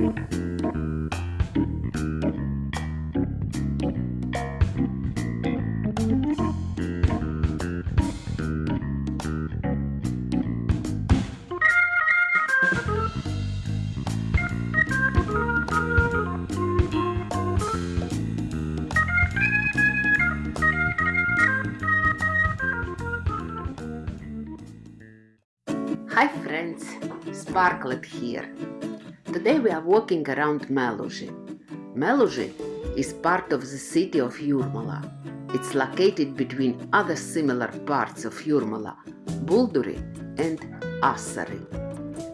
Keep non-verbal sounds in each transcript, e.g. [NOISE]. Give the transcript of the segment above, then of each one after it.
Hi friends, Sparklet here. Today we are walking around Meluži. Meluži is part of the city of Jurmala. It's located between other similar parts of Jurmala, Bulduri and Asari.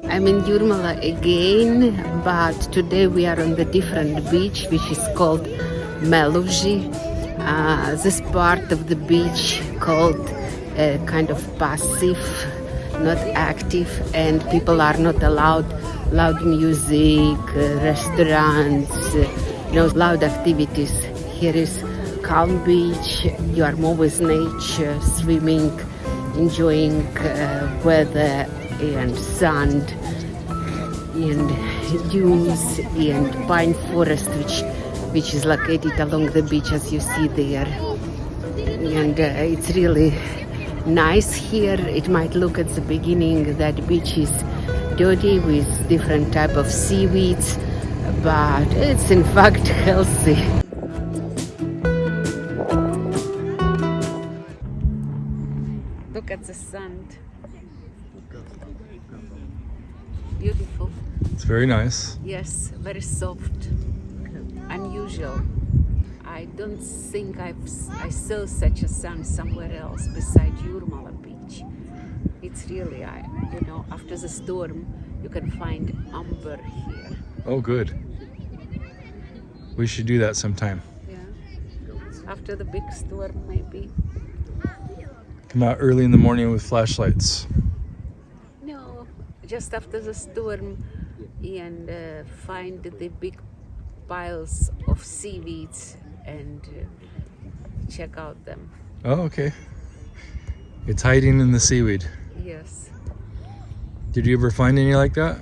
I'm in Jurmala again, but today we are on the different beach which is called Meluži. Uh, this part of the beach called uh, kind of passive not active and people are not allowed loud music uh, restaurants uh, you know loud activities. Here is calm beach you are more with nature swimming enjoying uh, weather and sand and dunes and pine forest which which is located along the beach as you see there. And uh, it's really nice here. It might look at the beginning that beach is dirty with different type of seaweeds but it's in fact [LAUGHS] healthy. Look at the sand. Beautiful. It's very nice. yes very soft. Unusual. I don't think I've, I saw such a sun somewhere else besides Jurmala beach. It's really, I, you know, after the storm, you can find amber here. Oh, good. We should do that sometime. Yeah. After the big storm, maybe. Come out early in the morning with flashlights. No, just after the storm and uh, find the big piles of seaweeds and uh, check out them. Oh, okay. It's hiding in the seaweed. Yes. Did you ever find any like that?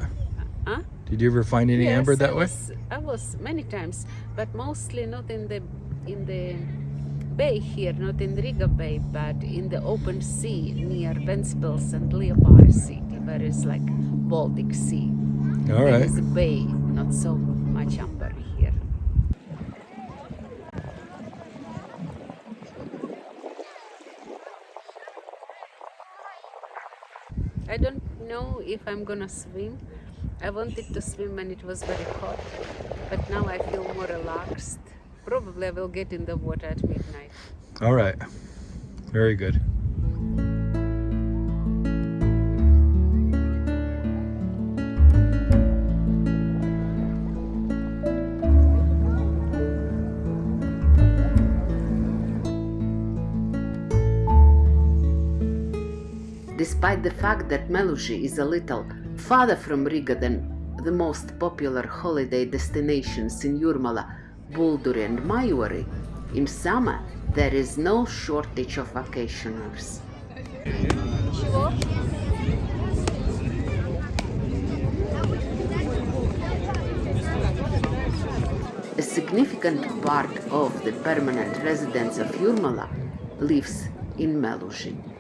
Huh? Did you ever find any Yes, amber I that way? was, I was many times, but mostly not in the in the bay here, not in Riga Bay, but in the open sea near Ventspils and Liepāja city, where it's like Baltic Sea. All There right. is a bay, not so much amber here. I don't know if I'm gonna swim. I wanted to swim when it was very hot, but now I feel more relaxed. Probably I will get in the water at midnight. All right. Very good. Despite the fact that Meluži is a little farther from Riga than the most popular holiday destinations in Jurmala, Bulduri and Majori, in summer there is no shortage of vacationers. A significant part of the permanent residents of Jurmala lives in Meluži.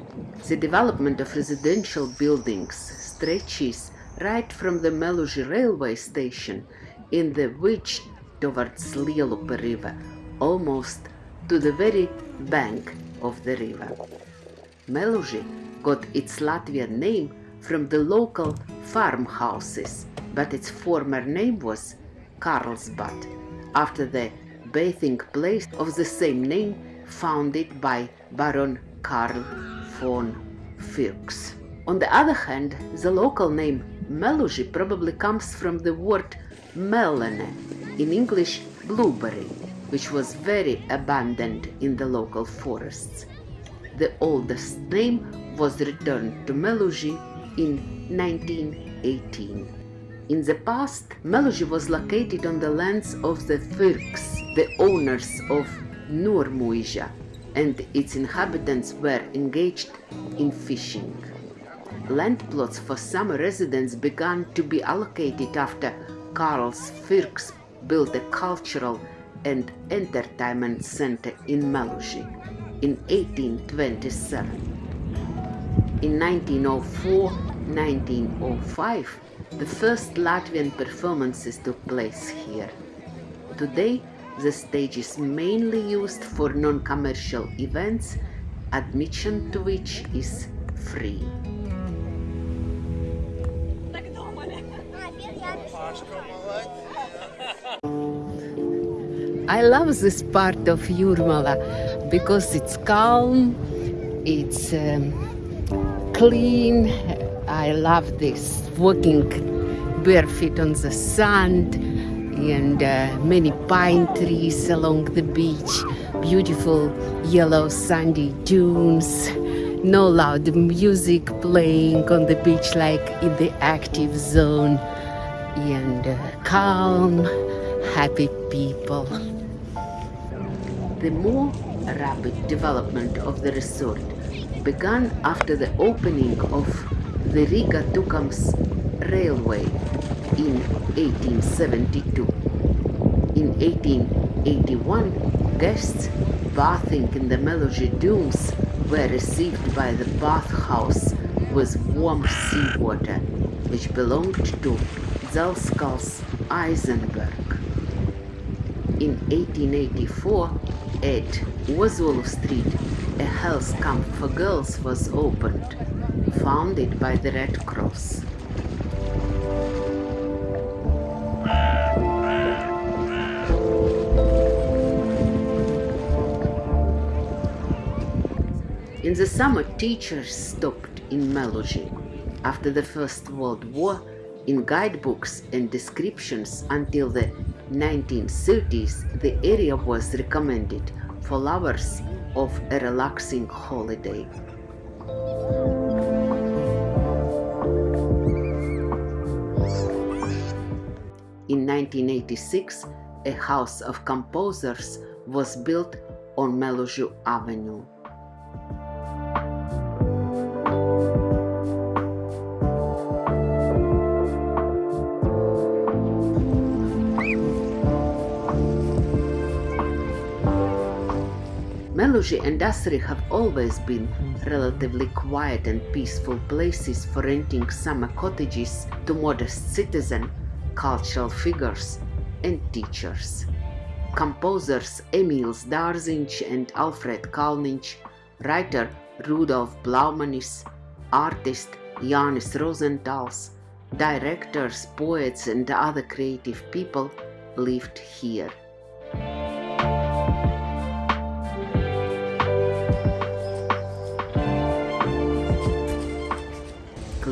The development of residential buildings stretches right from the Meluži railway station in the Vich towards Lielupe river, almost to the very bank of the river. Meluži got its Latvian name from the local farmhouses, but its former name was Karlsbad, after the bathing place of the same name founded by Baron Karl Fuchs. On the other hand, the local name Meluži probably comes from the word melene, in English blueberry, which was very abundant in the local forests. The oldest name was returned to Meluži in 1918. In the past, Meluži was located on the lands of the Firks, the owners of Nurmuiža, and its inhabitants were engaged in fishing. Land plots for summer residents began to be allocated after Karls Fürks built a cultural and entertainment center in Meluži in 1827. In 1904-1905, the first Latvian performances took place here. Today, the stage is mainly used for non-commercial events, admission to which is free. I love this part of Jurmala because it's calm, it's um, clean. I love this walking barefoot on the sand and uh, many pine trees along the beach, beautiful yellow sandy dunes, no loud music playing on the beach like in the active zone, and uh, calm, happy people. The more rapid development of the resort began after the opening of the Riga-Tukums railway in 1872. In 1881, guests bathing in the Meluži dunes were received by the bathhouse with warm seawater, which belonged to Dzelzceļš Eisenberg. In 1884, at Ozolu Street, a health camp for girls was opened, founded by the Red Cross. In the summer, teachers stopped in Meluži. After the First World War, in guidebooks and descriptions until the 1930s, the area was recommended for lovers of a relaxing holiday. In 1986, a house of composers was built on Melužu Avenue. And Asari have always been relatively quiet and peaceful places for renting summer cottages to modest citizen, cultural figures and teachers. Composers Emil Dārziņš and Alfred Kalniņš, writer Rudolf Blaumanis, artist Jānis Rozentāls, directors, poets and other creative people lived here.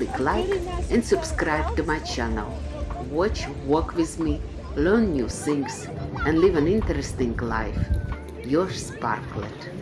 Click like and subscribe to my channel. Watch, walk with me, learn new things and live an interesting life. Your Sparklet.